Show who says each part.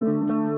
Speaker 1: Música